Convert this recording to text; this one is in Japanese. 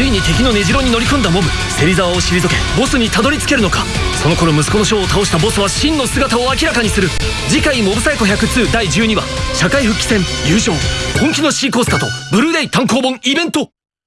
ついに敵の根城に乗り込んだモブ。芹沢を退けボスにたどり着けるのか。その頃息子の将を倒したボスは真の姿を明らかにする。次回「モブサイコ102」第12話社会復帰戦優勝。本気のシーコースタとブルーレイ単行本イベント。